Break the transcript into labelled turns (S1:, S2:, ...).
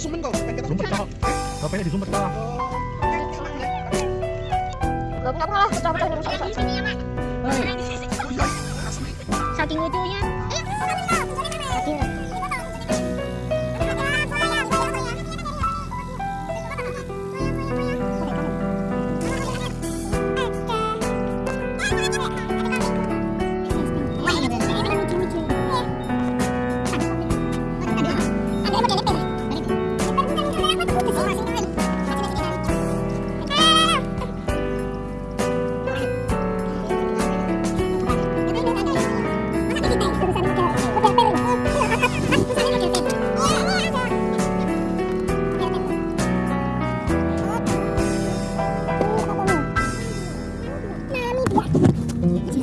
S1: Sumpet kak. HP-nya disumpet kak.
S2: Gak apa-apa lah, pecah-pecah rusak rusak.
S3: Saking lucunya. Mm-hmm.